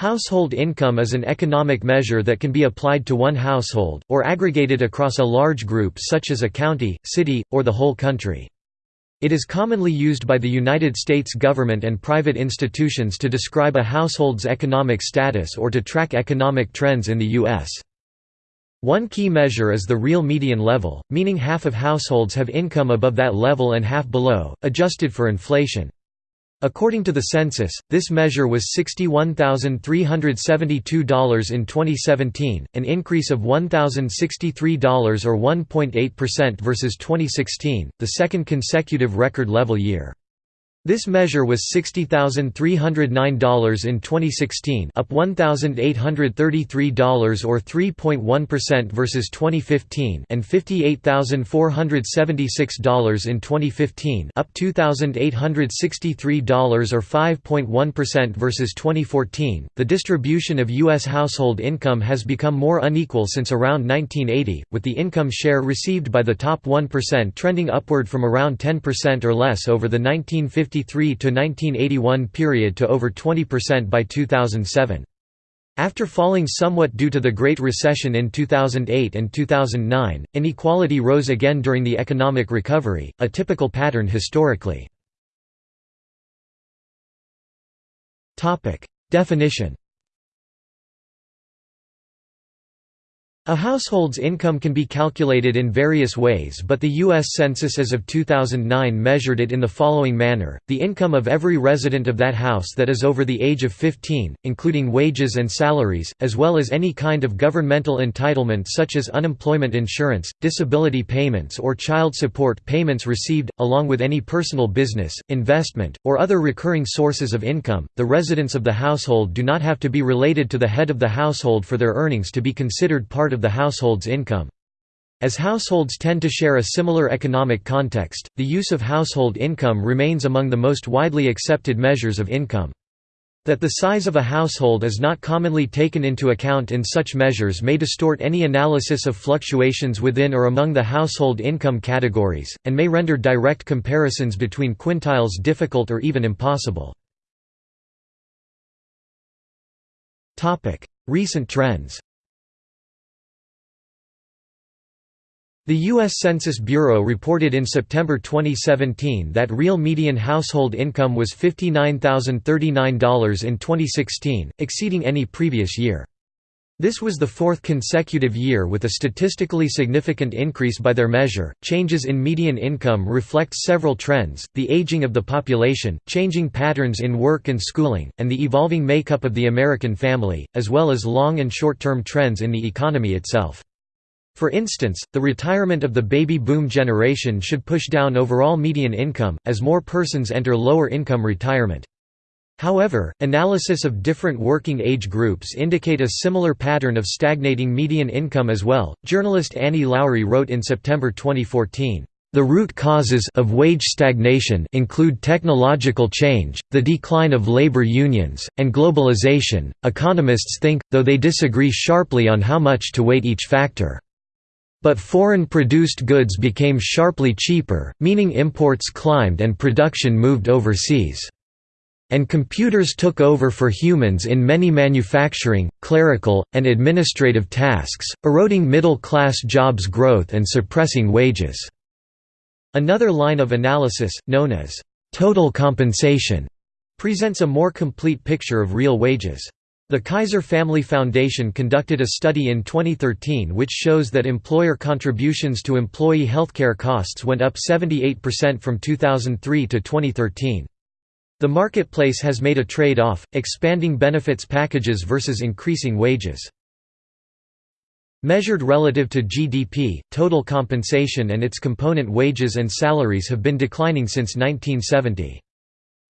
Household income is an economic measure that can be applied to one household, or aggregated across a large group such as a county, city, or the whole country. It is commonly used by the United States government and private institutions to describe a household's economic status or to track economic trends in the U.S. One key measure is the real median level, meaning half of households have income above that level and half below, adjusted for inflation. According to the census, this measure was $61,372 in 2017, an increase of $1,063 or 1.8% versus 2016, the second consecutive record level year. This measure was $60,309 in 2016 up $1,833 or 3.1% versus 2015 and $58,476 in 2015 up $2,863 or 5.1% versus 2014. The distribution of U.S. household income has become more unequal since around 1980, with the income share received by the top 1% trending upward from around 10% or less over the 1950s 1953 to 1981 period to over 20% by 2007. After falling somewhat due to the Great Recession in 2008 and 2009, inequality rose again during the economic recovery, a typical pattern historically. Definition A household's income can be calculated in various ways but the U.S. Census as of 2009 measured it in the following manner, the income of every resident of that house that is over the age of 15, including wages and salaries, as well as any kind of governmental entitlement such as unemployment insurance, disability payments or child support payments received, along with any personal business, investment, or other recurring sources of income. The residents of the household do not have to be related to the head of the household for their earnings to be considered part of of the household's income. As households tend to share a similar economic context, the use of household income remains among the most widely accepted measures of income. That the size of a household is not commonly taken into account in such measures may distort any analysis of fluctuations within or among the household income categories, and may render direct comparisons between quintiles difficult or even impossible. Recent trends The U.S. Census Bureau reported in September 2017 that real median household income was $59,039 in 2016, exceeding any previous year. This was the fourth consecutive year with a statistically significant increase by their measure. Changes in median income reflect several trends the aging of the population, changing patterns in work and schooling, and the evolving makeup of the American family, as well as long and short term trends in the economy itself. For instance, the retirement of the baby boom generation should push down overall median income, as more persons enter lower income retirement. However, analysis of different working age groups indicate a similar pattern of stagnating median income as well. Journalist Annie Lowrey wrote in September 2014, the root causes of wage stagnation include technological change, the decline of labor unions, and globalization. Economists think, though they disagree sharply on how much to weight each factor. But foreign-produced goods became sharply cheaper, meaning imports climbed and production moved overseas. And computers took over for humans in many manufacturing, clerical, and administrative tasks, eroding middle-class jobs growth and suppressing wages." Another line of analysis, known as «total compensation», presents a more complete picture of real wages. The Kaiser Family Foundation conducted a study in 2013 which shows that employer contributions to employee healthcare costs went up 78% from 2003 to 2013. The marketplace has made a trade-off, expanding benefits packages versus increasing wages. Measured relative to GDP, total compensation and its component wages and salaries have been declining since 1970.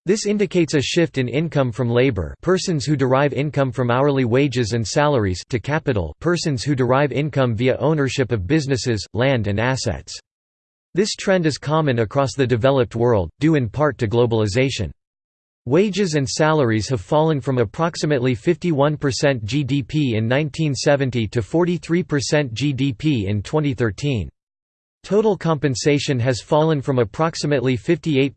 This indicates a shift in income from labor persons who derive income from hourly wages and salaries to capital persons who derive income via ownership of businesses, land and assets. This trend is common across the developed world, due in part to globalization. Wages and salaries have fallen from approximately 51% GDP in 1970 to 43% GDP in 2013. Total compensation has fallen from approximately 58%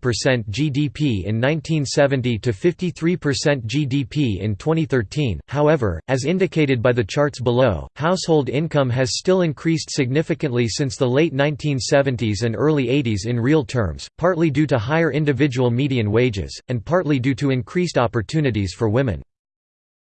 GDP in 1970 to 53% GDP in 2013. However, as indicated by the charts below, household income has still increased significantly since the late 1970s and early 80s in real terms, partly due to higher individual median wages, and partly due to increased opportunities for women.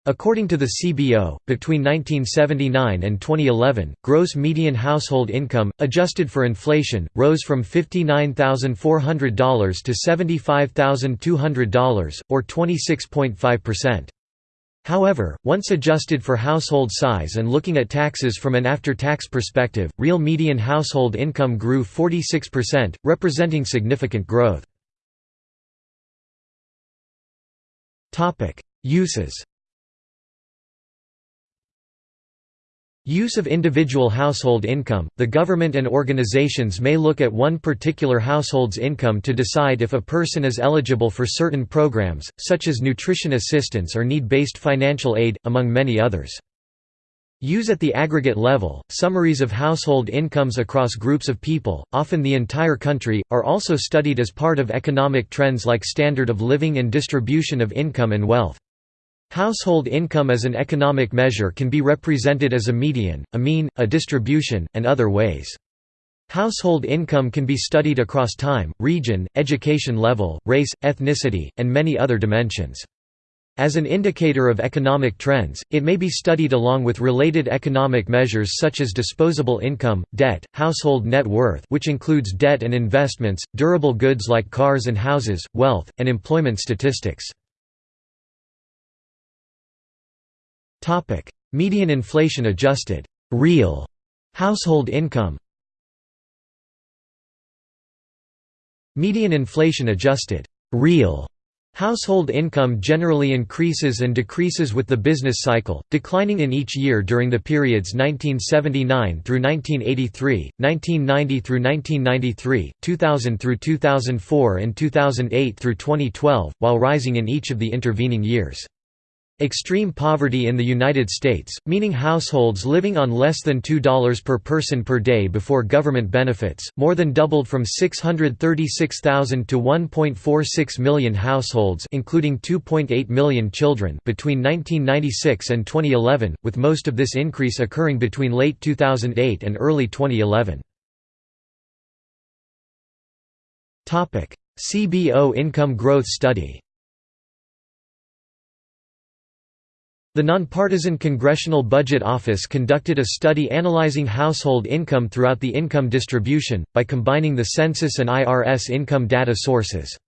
According to the CBO, between 1979 and 2011, gross median household income, adjusted for inflation, rose from $59,400 to $75,200, or 26.5%. However, once adjusted for household size and looking at taxes from an after-tax perspective, real median household income grew 46%, representing significant growth. Uses Use of individual household income – The government and organizations may look at one particular household's income to decide if a person is eligible for certain programs, such as nutrition assistance or need-based financial aid, among many others. Use at the aggregate level – Summaries of household incomes across groups of people, often the entire country, are also studied as part of economic trends like standard of living and distribution of income and wealth. Household income as an economic measure can be represented as a median, a mean, a distribution, and other ways. Household income can be studied across time, region, education level, race, ethnicity, and many other dimensions. As an indicator of economic trends, it may be studied along with related economic measures such as disposable income, debt, household net worth which includes debt and investments, durable goods like cars and houses, wealth, and employment statistics. Median inflation adjusted. Real. Household income. Median inflation adjusted. Real. Household income generally increases and decreases with the business cycle, declining in each year during the periods 1979 through 1983, 1990 through 1993, 2000 through 2004 and 2008 through 2012, while rising in each of the intervening years. Extreme poverty in the United States, meaning households living on less than $2 per person per day before government benefits, more than doubled from 636,000 to 1.46 million households including 2.8 million children between 1996 and 2011, with most of this increase occurring between late 2008 and early 2011. CBO Income Growth Study The nonpartisan Congressional Budget Office conducted a study analyzing household income throughout the income distribution, by combining the census and IRS income data sources.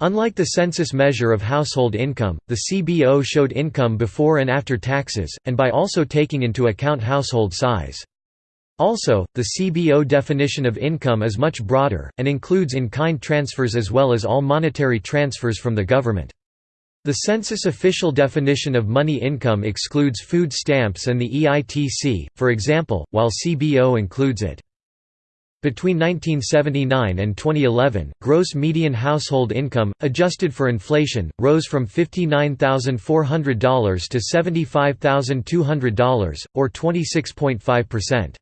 Unlike the census measure of household income, the CBO showed income before and after taxes, and by also taking into account household size. Also, the CBO definition of income is much broader, and includes in-kind transfers as well as all monetary transfers from the government. The census official definition of money income excludes food stamps and the EITC, for example, while CBO includes it. Between 1979 and 2011, gross median household income, adjusted for inflation, rose from $59,400 to $75,200, or 26.5%.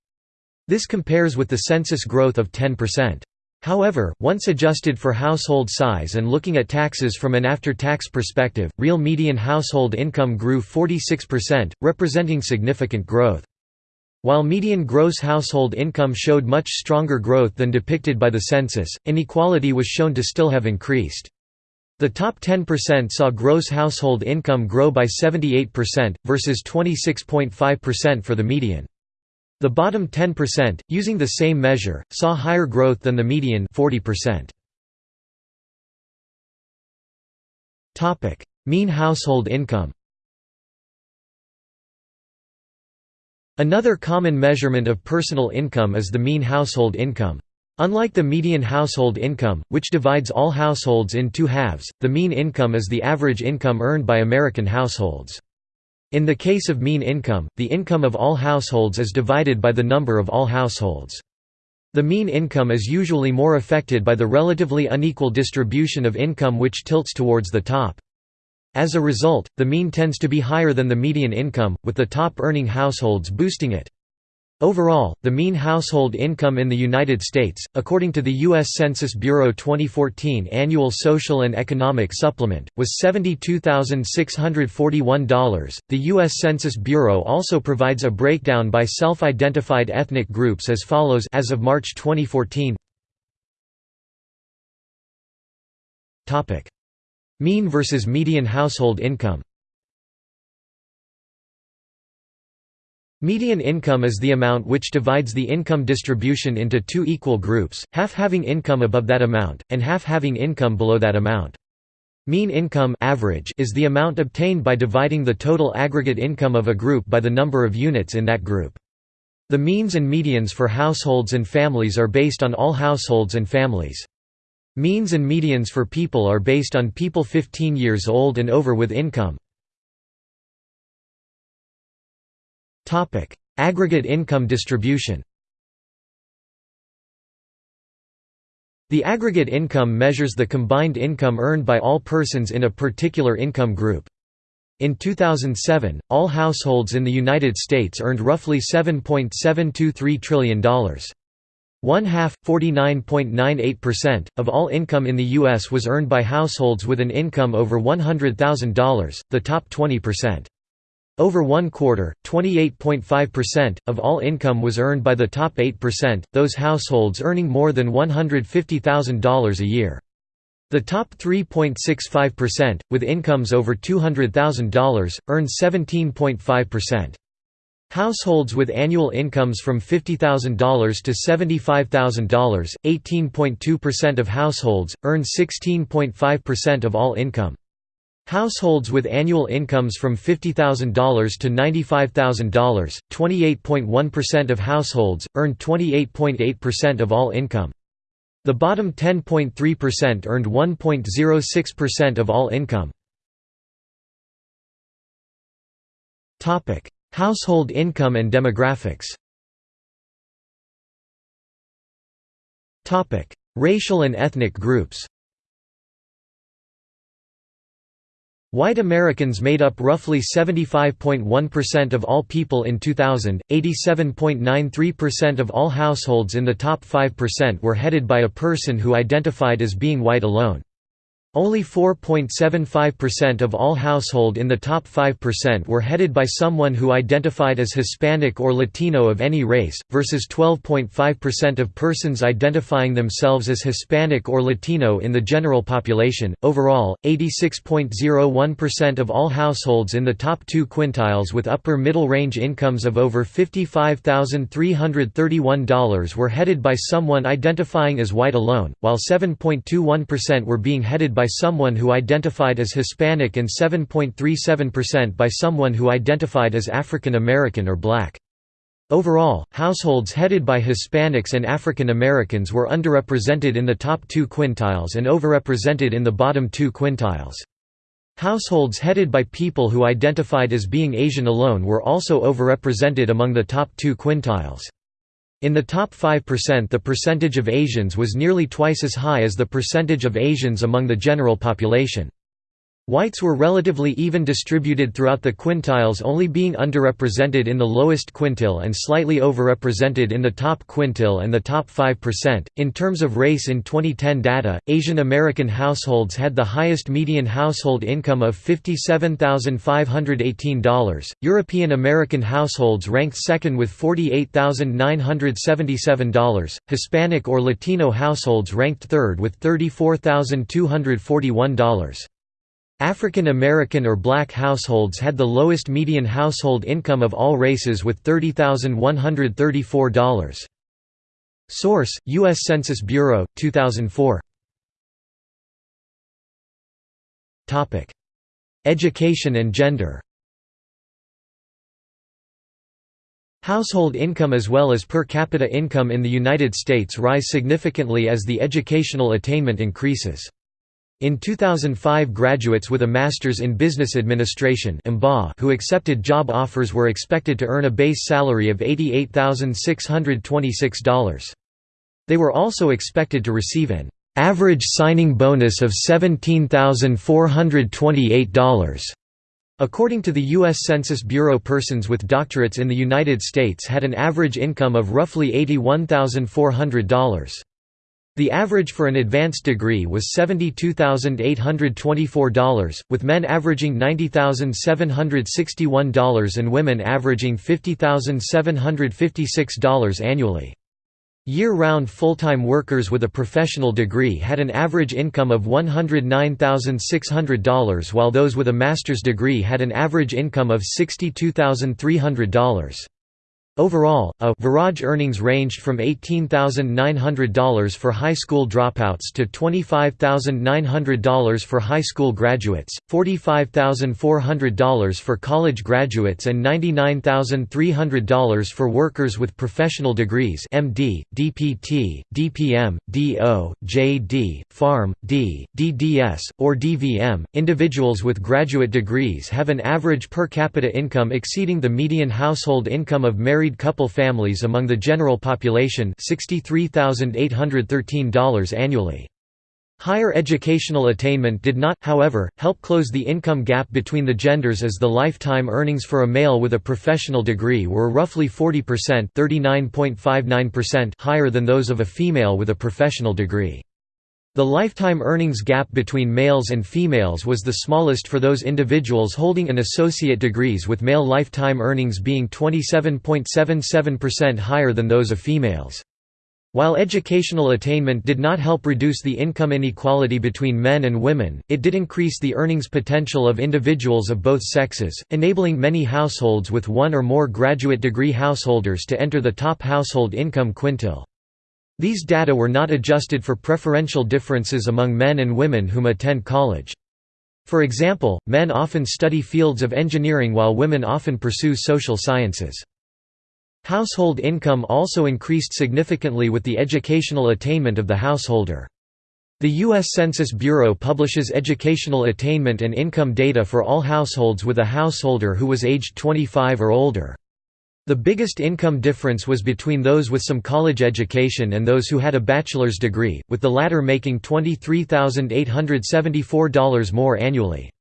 This compares with the census growth of 10%. However, once adjusted for household size and looking at taxes from an after-tax perspective, real median household income grew 46%, representing significant growth. While median gross household income showed much stronger growth than depicted by the census, inequality was shown to still have increased. The top 10% saw gross household income grow by 78%, versus 26.5% for the median. The bottom 10%, using the same measure, saw higher growth than the median 40%. Topic: Mean household income. Another common measurement of personal income is the mean household income. Unlike the median household income, which divides all households in two halves, the mean income is the average income earned by American households. In the case of mean income, the income of all households is divided by the number of all households. The mean income is usually more affected by the relatively unequal distribution of income which tilts towards the top. As a result, the mean tends to be higher than the median income, with the top earning households boosting it. Overall, the mean household income in the United States, according to the U.S. Census Bureau 2014 Annual Social and Economic Supplement, was $72,641. The U.S. Census Bureau also provides a breakdown by self identified ethnic groups as follows as of March 2014. Mean versus median household income Median income is the amount which divides the income distribution into two equal groups, half having income above that amount, and half having income below that amount. Mean income average is the amount obtained by dividing the total aggregate income of a group by the number of units in that group. The means and medians for households and families are based on all households and families. Means and medians for people are based on people 15 years old and over with income. Topic: Aggregate income distribution. The aggregate income measures the combined income earned by all persons in a particular income group. In 2007, all households in the United States earned roughly $7.723 trillion. One half, 49.98%, of all income in the U.S. was earned by households with an income over $100,000, the top 20%. Over one quarter, 28.5%, of all income was earned by the top 8%, those households earning more than $150,000 a year. The top 3.65%, with incomes over $200,000, earned 17.5%. Households with annual incomes from $50,000 to $75,000, 18.2% of households, earned 16.5% of all income. Households with annual incomes from $50,000 to $95,000, 28.1% of households, earned 28.8% of all income. The bottom 10.3% earned 1.06% of all income. Household income and demographics Racial and ethnic groups White Americans made up roughly 75.1% of all people in 2000, 87.93% of all households in the top 5% were headed by a person who identified as being white alone. Only 4.75% of all household in the top 5% were headed by someone who identified as Hispanic or Latino of any race, versus 12.5% of persons identifying themselves as Hispanic or Latino in the general population. Overall, 86.01% of all households in the top two quintiles with upper middle range incomes of over $55,331 were headed by someone identifying as white alone, while 7.21% were being headed by by someone who identified as Hispanic and 7.37% by someone who identified as African American or Black. Overall, households headed by Hispanics and African Americans were underrepresented in the top two quintiles and overrepresented in the bottom two quintiles. Households headed by people who identified as being Asian alone were also overrepresented among the top two quintiles. In the top 5% the percentage of Asians was nearly twice as high as the percentage of Asians among the general population. Whites were relatively even distributed throughout the quintiles only being underrepresented in the lowest quintile and slightly overrepresented in the top quintile and the top 5%. In terms of race in 2010 data, Asian American households had the highest median household income of $57,518, European American households ranked second with $48,977, Hispanic or Latino households ranked third with $34,241. African American or black households had the lowest median household income of all races with $30,134. Source: U.S. Census Bureau, 2004. Education and gender Household income as well as per capita income in the United States rise significantly as the educational attainment increases. In 2005 graduates with a Master's in Business Administration who accepted job offers were expected to earn a base salary of $88,626. They were also expected to receive an average signing bonus of $17,428, According to the U.S. Census Bureau persons with doctorates in the United States had an average income of roughly $81,400. The average for an advanced degree was $72,824, with men averaging $90,761 and women averaging $50,756 annually. Year-round full-time workers with a professional degree had an average income of $109,600 while those with a master's degree had an average income of $62,300. Overall, a Viraj earnings ranged from $18,900 for high school dropouts to $25,900 for high school graduates, $45,400 for college graduates and $99,300 for workers with professional degrees MD, DPT, DPM, DO, JD, PharM, D, DDS, or DVM. Individuals with graduate degrees have an average per capita income exceeding the median household income of married married couple families among the general population $63,813 annually. Higher educational attainment did not, however, help close the income gap between the genders as the lifetime earnings for a male with a professional degree were roughly 40% higher than those of a female with a professional degree. The lifetime earnings gap between males and females was the smallest for those individuals holding an associate degrees with male lifetime earnings being 27.77% higher than those of females. While educational attainment did not help reduce the income inequality between men and women, it did increase the earnings potential of individuals of both sexes, enabling many households with one or more graduate degree householders to enter the top household income quintile. These data were not adjusted for preferential differences among men and women whom attend college. For example, men often study fields of engineering while women often pursue social sciences. Household income also increased significantly with the educational attainment of the householder. The U.S. Census Bureau publishes educational attainment and income data for all households with a householder who was aged 25 or older. The biggest income difference was between those with some college education and those who had a bachelor's degree, with the latter making $23,874 more annually.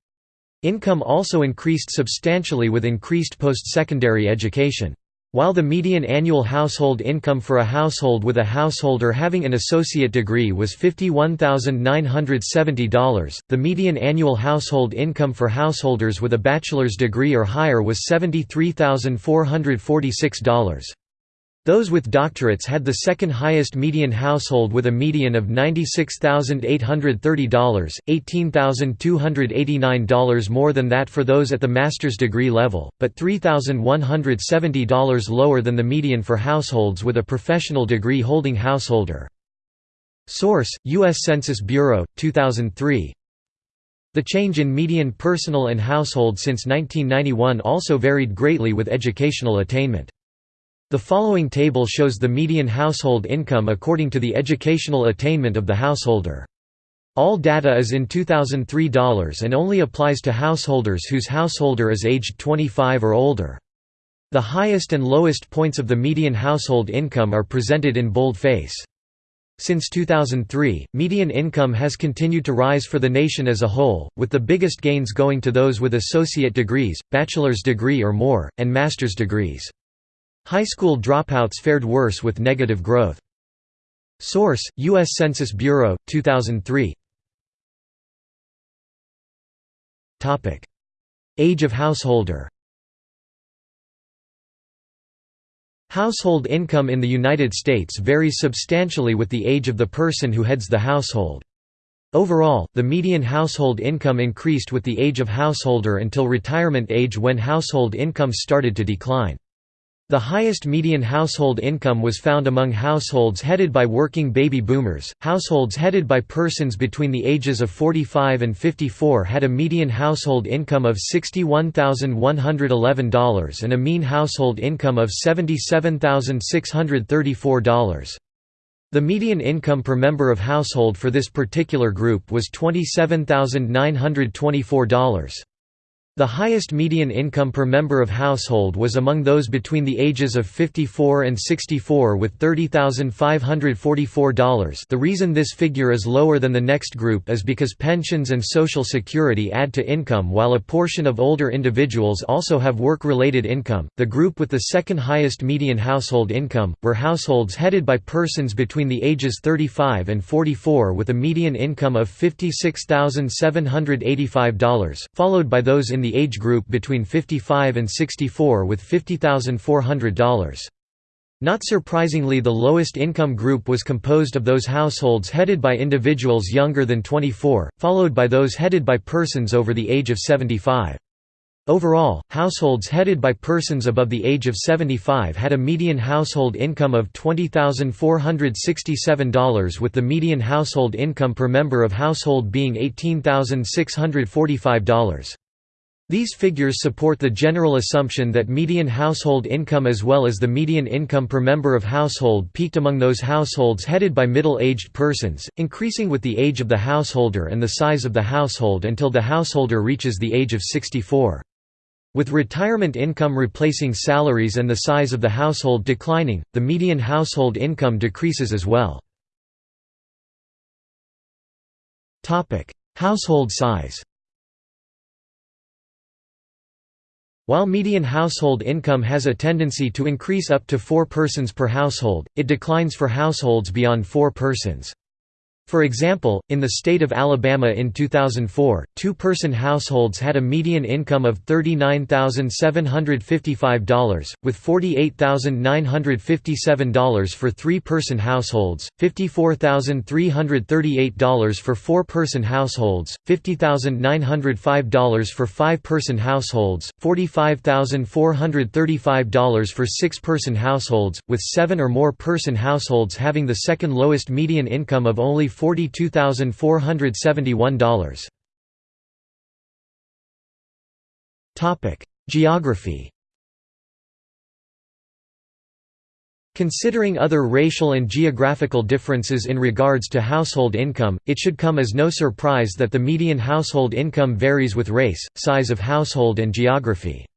Income also increased substantially with increased post-secondary education. While the median annual household income for a household with a householder having an associate degree was $51,970, the median annual household income for householders with a bachelor's degree or higher was $73,446. Those with doctorates had the second highest median household with a median of $96,830, $18,289 more than that for those at the master's degree level, but $3,170 lower than the median for households with a professional degree holding householder. Source: U.S. Census Bureau, 2003 The change in median personal and household since 1991 also varied greatly with educational attainment. The following table shows the median household income according to the educational attainment of the householder. All data is in 2003 dollars and only applies to householders whose householder is aged 25 or older. The highest and lowest points of the median household income are presented in boldface. Since 2003, median income has continued to rise for the nation as a whole, with the biggest gains going to those with associate degrees, bachelor's degree or more, and master's degrees. High school dropouts fared worse with negative growth. Source: U.S. Census Bureau, 2003. Topic: Age of householder. Household income in the United States varies substantially with the age of the person who heads the household. Overall, the median household income increased with the age of householder until retirement age when household incomes started to decline. The highest median household income was found among households headed by working baby boomers. Households headed by persons between the ages of 45 and 54 had a median household income of $61,111 and a mean household income of $77,634. The median income per member of household for this particular group was $27,924. The highest median income per member of household was among those between the ages of 54 and 64 with $30,544 the reason this figure is lower than the next group is because pensions and Social Security add to income while a portion of older individuals also have work-related income. The group with the second highest median household income, were households headed by persons between the ages 35 and 44 with a median income of $56,785, followed by those in the age group between 55 and 64 with $50,400. Not surprisingly the lowest income group was composed of those households headed by individuals younger than 24, followed by those headed by persons over the age of 75. Overall, households headed by persons above the age of 75 had a median household income of $20,467 with the median household income per member of household being $18,645. These figures support the general assumption that median household income as well as the median income per member of household peaked among those households headed by middle-aged persons, increasing with the age of the householder and the size of the household until the householder reaches the age of 64. With retirement income replacing salaries and the size of the household declining, the median household income decreases as well. Household size While median household income has a tendency to increase up to four persons per household, it declines for households beyond four persons. For example, in the state of Alabama in 2004, two-person households had a median income of $39,755, with $48,957 for three-person households, $54,338 for four-person households, $50,905 for five-person households, $45,435 for six-person households, with seven or more person households having the second lowest median income of only $42,471. Topic: Geography. Considering other racial and geographical differences in regards to household income, it should come as no surprise that the median household income varies with race, size of household and geography.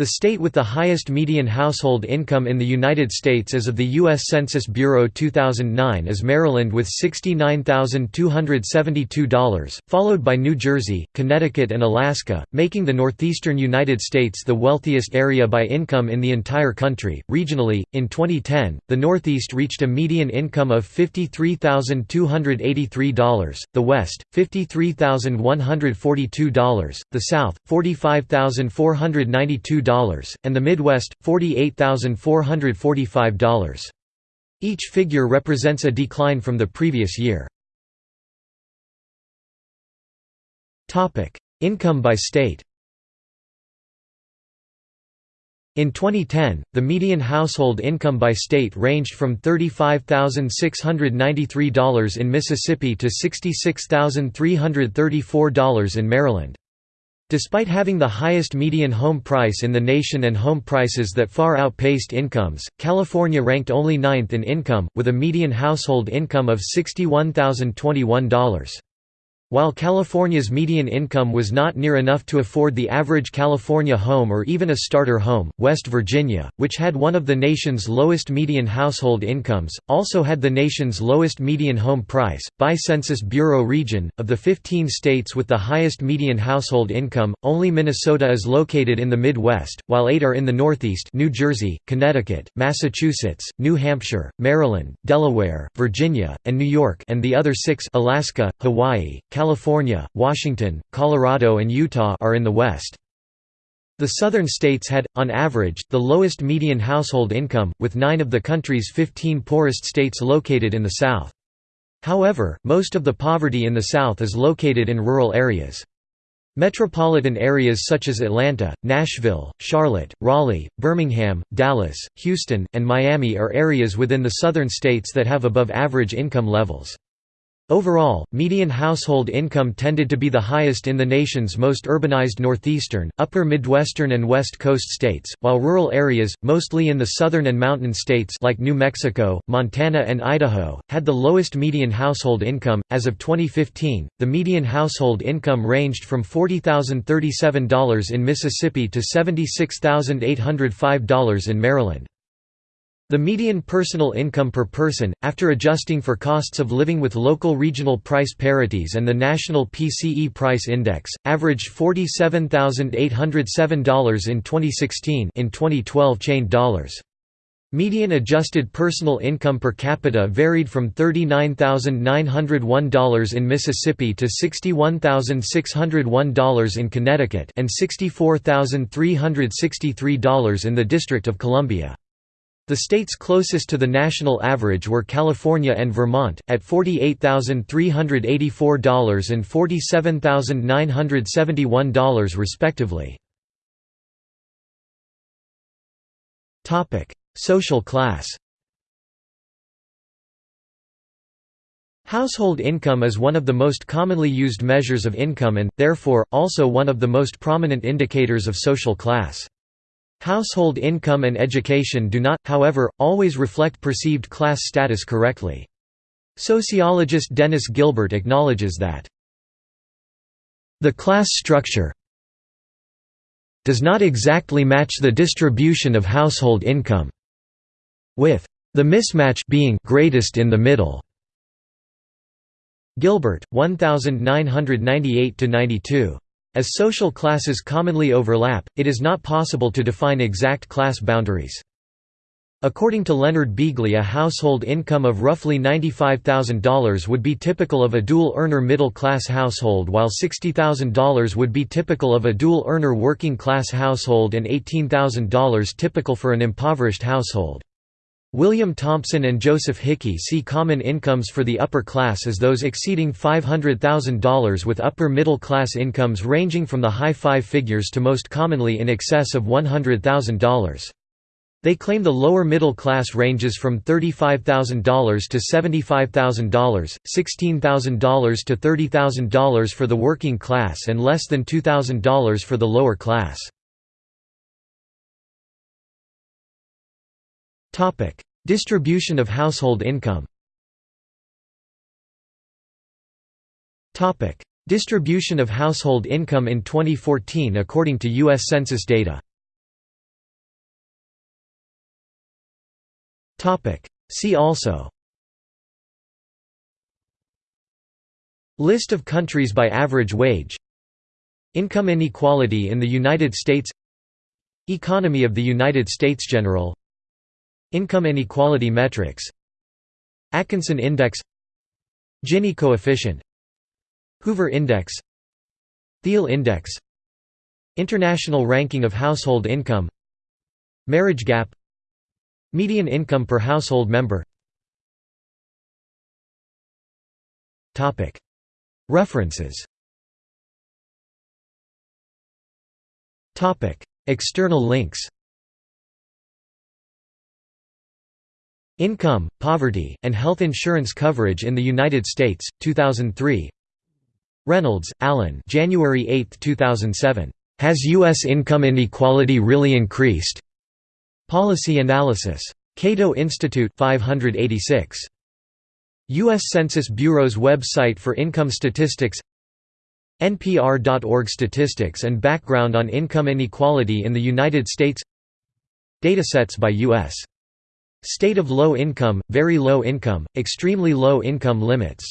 The state with the highest median household income in the United States as of the U.S. Census Bureau 2009 is Maryland with $69,272, followed by New Jersey, Connecticut and Alaska, making the northeastern United States the wealthiest area by income in the entire country. Regionally, in 2010, the Northeast reached a median income of $53,283, the West, $53,142, the South, $45,492 and the Midwest, $48,445. Each figure represents a decline from the previous year. Income by state In 2010, the median household income by state ranged from $35,693 in Mississippi to $66,334 in Maryland. Despite having the highest median home price in the nation and home prices that far outpaced incomes, California ranked only ninth in income, with a median household income of $61,021. While California's median income was not near enough to afford the average California home or even a starter home, West Virginia, which had one of the nation's lowest median household incomes, also had the nation's lowest median home price. By Census Bureau region, of the 15 states with the highest median household income, only Minnesota is located in the Midwest, while eight are in the Northeast New Jersey, Connecticut, Massachusetts, New Hampshire, Maryland, Delaware, Virginia, and New York and the other six Alaska, Hawaii, California, Washington, Colorado and Utah are in the West. The southern states had, on average, the lowest median household income, with nine of the country's 15 poorest states located in the South. However, most of the poverty in the South is located in rural areas. Metropolitan areas such as Atlanta, Nashville, Charlotte, Raleigh, Birmingham, Dallas, Houston, and Miami are areas within the southern states that have above average income levels. Overall, median household income tended to be the highest in the nation's most urbanized northeastern, upper Midwestern and West Coast states, while rural areas, mostly in the southern and mountain states like New Mexico, Montana and Idaho, had the lowest median household income. As of 2015, the median household income ranged from $40,037 in Mississippi to $76,805 in Maryland. The median personal income per person, after adjusting for costs of living with local regional price parities and the national PCE price index, averaged $47,807 in 2016 in 2012 chained dollars. Median adjusted personal income per capita varied from $39,901 in Mississippi to $61,601 in Connecticut and $64,363 in the District of Columbia. The states closest to the national average were California and Vermont, at $48,384 and $47,971 respectively. Social class Household income is one of the most commonly used measures of income and, therefore, also one of the most prominent indicators of social class. Household income and education do not, however, always reflect perceived class status correctly. Sociologist Dennis Gilbert acknowledges that the class structure does not exactly match the distribution of household income, with the mismatch being greatest in the middle. Gilbert, 1998–92. As social classes commonly overlap, it is not possible to define exact class boundaries. According to Leonard Beeghley a household income of roughly $95,000 would be typical of a dual-earner middle-class household while $60,000 would be typical of a dual-earner working-class household and $18,000 typical for an impoverished household. William Thompson and Joseph Hickey see common incomes for the upper class as those exceeding $500,000 with upper middle class incomes ranging from the high five figures to most commonly in excess of $100,000. They claim the lower middle class ranges from $35,000 to $75,000, $16,000 to $30,000 for the working class and less than $2,000 for the lower class. Topic: Distribution of household income. Topic: Distribution of household income in 2014 according to US Census data. Topic: See also. List of countries by average wage. Income inequality in the United States. Economy of the United States General Income inequality metrics Atkinson Index Gini coefficient Hoover Index Theil Index International ranking of household income Marriage gap Median income per household member. References. External links Income, Poverty, and Health Insurance Coverage in the United States, 2003 Reynolds, Alan January 8, 2007. Has U.S. income inequality really increased? Policy Analysis. Cato Institute 586. U.S. Census Bureau's website for income statistics NPR.org Statistics and background on income inequality in the United States Datasets by U.S. State of low income, very low income, extremely low income limits